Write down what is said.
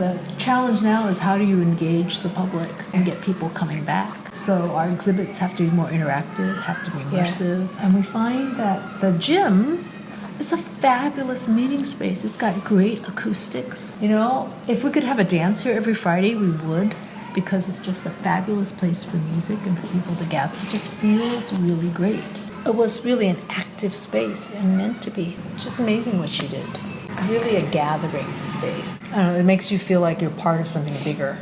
The challenge now is how do you engage the public and get people coming back? So our exhibits have to be more interactive, have to be immersive, and we find that the gym is a fabulous meeting space. It's got great acoustics. You know, if we could have a dance here every Friday, we would because it's just a fabulous place for music and for people to gather. It just feels really great. It was really an active space and meant to be. It's just amazing what she did. Really a gathering space. I don't know, it makes you feel like you're part of something bigger.